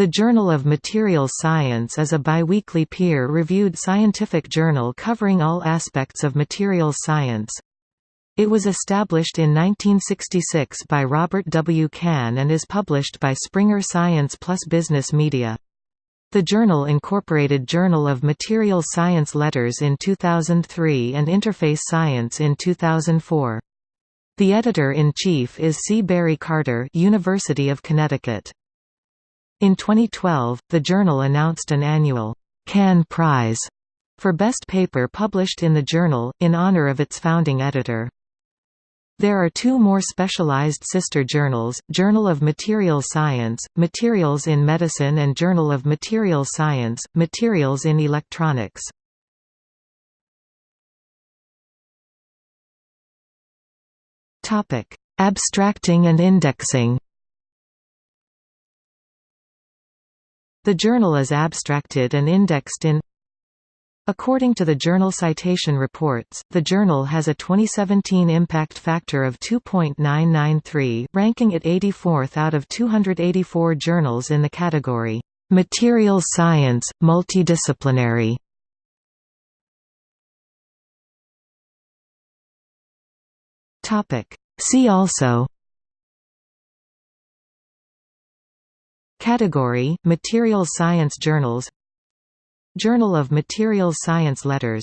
The Journal of Materials Science is a biweekly peer-reviewed scientific journal covering all aspects of materials science. It was established in 1966 by Robert W. Cahn and is published by Springer Science Plus Business Media. The journal incorporated Journal of Materials Science letters in 2003 and Interface Science in 2004. The editor-in-chief is C. Barry Carter University of Connecticut. In 2012, the journal announced an annual Cahn Prize for best paper published in the journal, in honor of its founding editor. There are two more specialized sister journals, Journal of Materials Science, Materials in Medicine and Journal of Materials Science, Materials in Electronics. Abstracting and indexing The journal is abstracted and indexed in According to the Journal Citation Reports, the journal has a 2017 impact factor of 2.993, ranking it 84th out of 284 journals in the category, "...materials science, multidisciplinary". See also Category – Material Science Journals. Journal of Materials Science Letters